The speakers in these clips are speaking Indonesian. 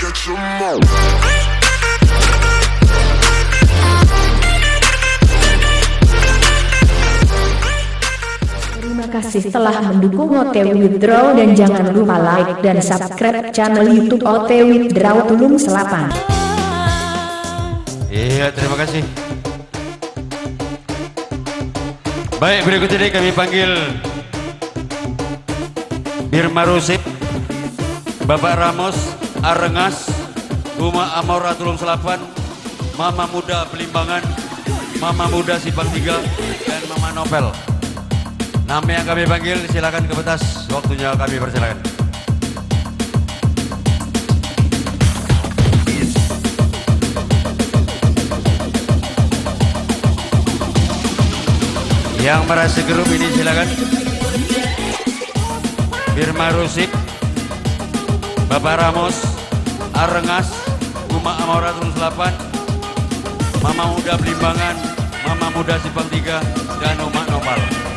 catch 'em all. Terima kasih telah mendukung OTW Withdraw dan jangan lupa like dan subscribe channel YouTube OTW Withdraw Tulung Selapan. Iya, terima kasih. Baik, berikut ini kami panggil Birma Rusip, Bapak Ramos, Arengas, Uma Amora Tulung Selapan, Mama Muda Pelimbangan, Mama Muda Sipang Tiga, dan Mama Novel. Nama yang kami panggil silakan ke petas, waktunya kami persilakan. Yang merasa grup ini silakan. Birma Rusik, Bapak Ramos, Arengas, Uma Amora Tulung Selapan, Mama Muda Belimbangan, Mama Muda Sipang Tiga, dan Uma Nopal.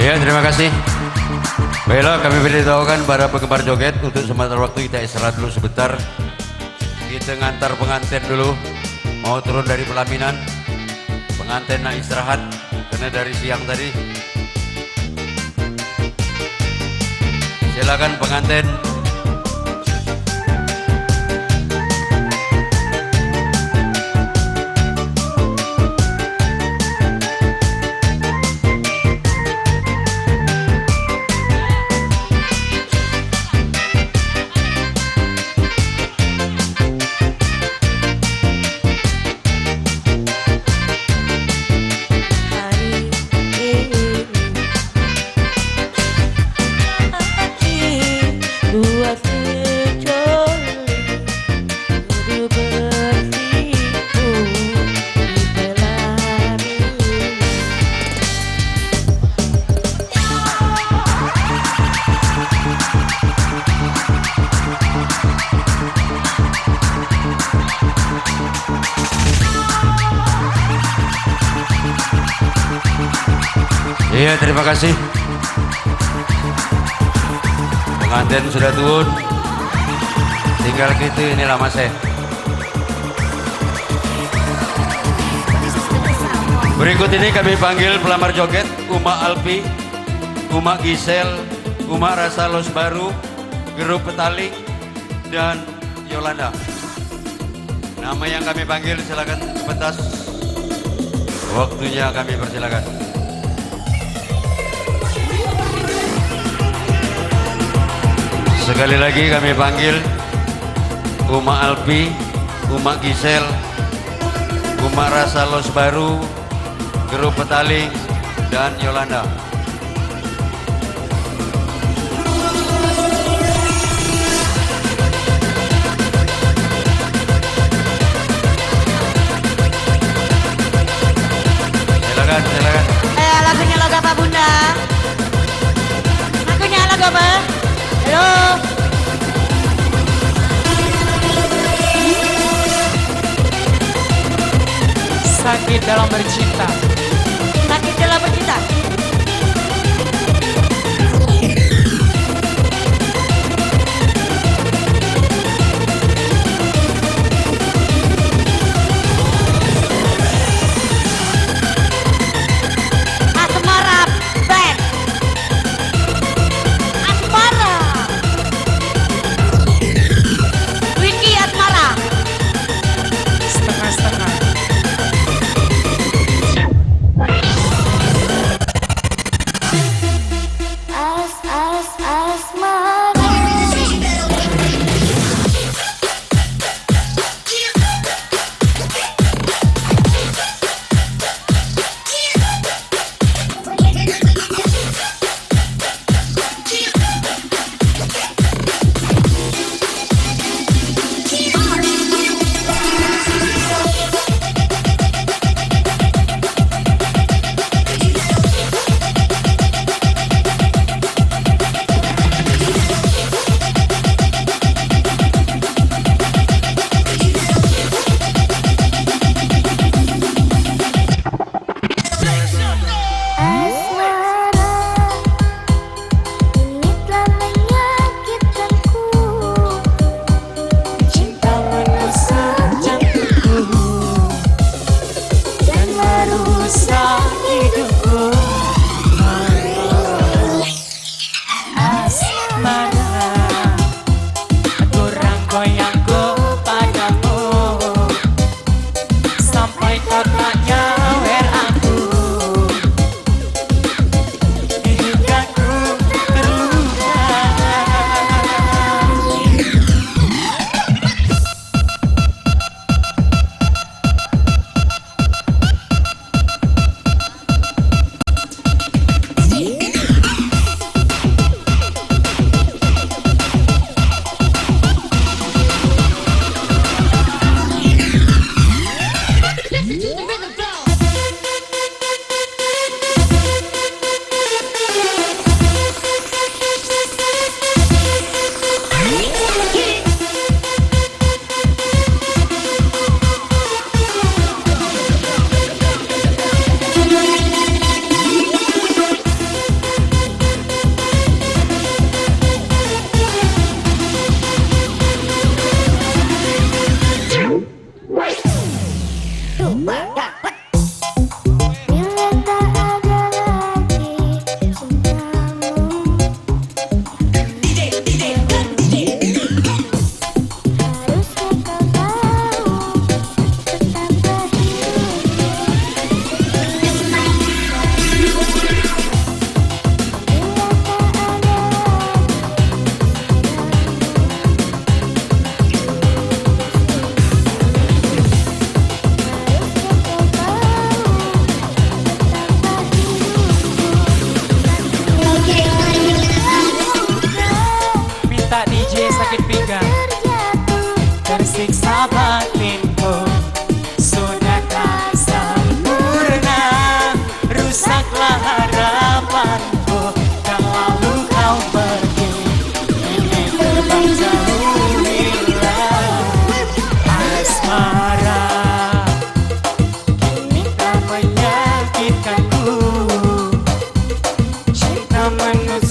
Ya, terima kasih. Baiklah, kami beritahukan para penggemar joget untuk sementara waktu kita istirahat dulu sebentar. Kita ngantar pengantin dulu, mau turun dari pelaminan. Pengantin nak istirahat, karena dari siang tadi Silakan pengantin. Terima kasih. Pengantin sudah turun. Tinggal gitu inilah Mas eh. Berikut ini kami panggil pelamar joget Uma Alpi, Uma Gisel, Uma Rasa Los Baru, Geruk Petaling, dan Yolanda. Nama yang kami panggil silakan pentas. Waktunya kami persilakan. Sekali lagi kami panggil Uma Alpi, Uma Gisel, Uma Rasa Los Baru, Grup Petaling, dan Yolanda. Silakan, silakan. Eh, lagunya lagu apa bunda? Lagunya lagu apa? Sakit dalam bercinta. Sakit dalam bercinta.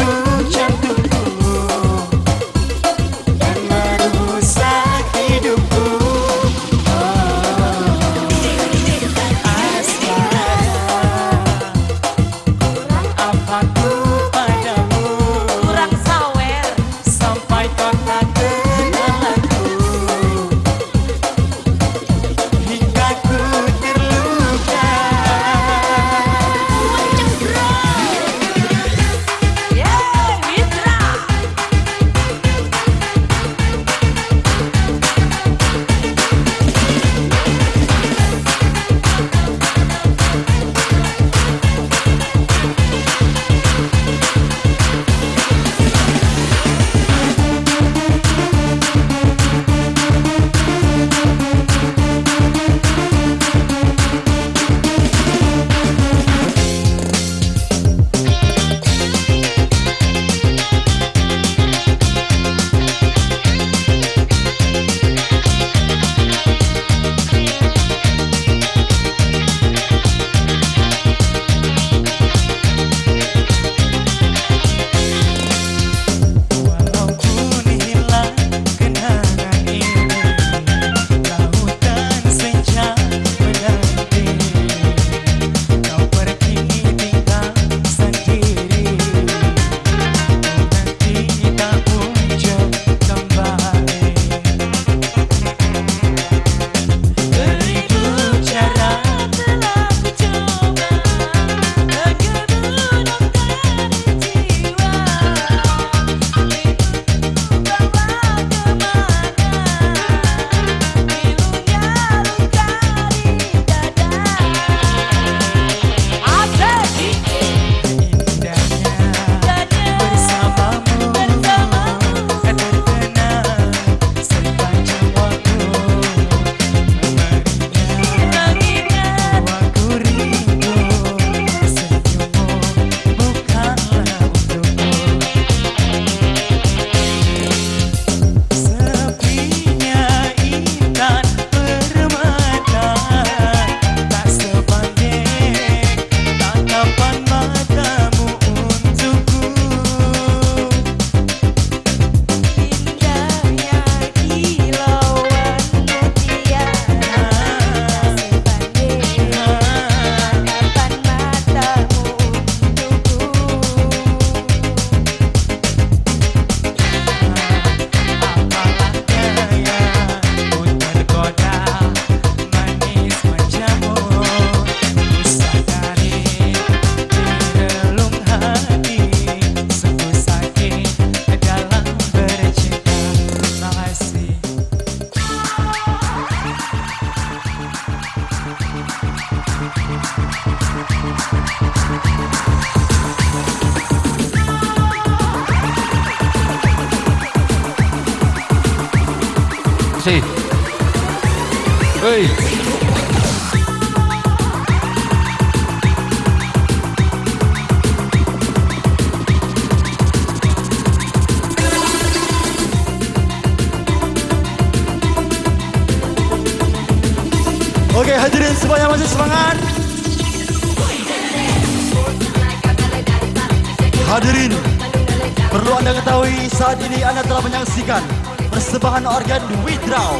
soon. Hei. Oke hadirin semuanya masih semangat Hadirin Perlu anda ketahui saat ini anda telah menyaksikan Persembahan organ Withdraw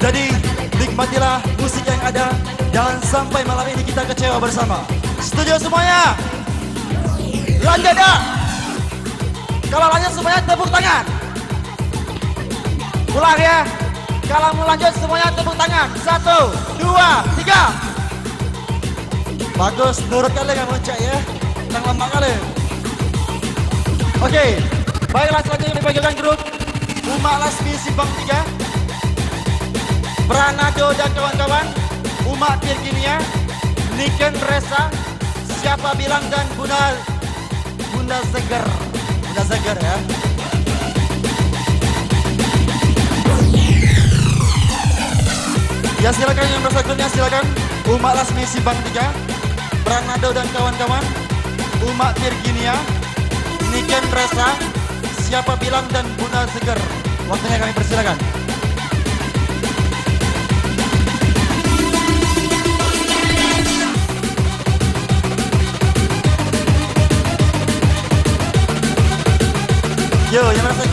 Jadi nikmatilah musik yang ada Jangan sampai malam ini kita kecewa bersama. Setuju semuanya? Lanjut dah Kalau lanjut semuanya tepuk tangan. Ulang ya. Kalau mau lanjut semuanya tepuk tangan. Satu, dua, tiga. Bagus, nurut kali nggak muncak ya. Jangan lama kali. Oke, baiklah selanjutnya dipanggilkan grup Umak Lasmi Simpang 3 Pranado dan kawan-kawan Umak Tirginia Niken Resa Siapa bilang dan Bunda Bunda Seger. Bunda Seger ya. Ya silakan yang merasa grupnya silakan. Umak Lasmi Simpang 3 Pranado dan kawan-kawan Umak Tirginia Niken Resa siapa bilang dan guna Seger. Waktunya kami persilakan. Yo, yang merasa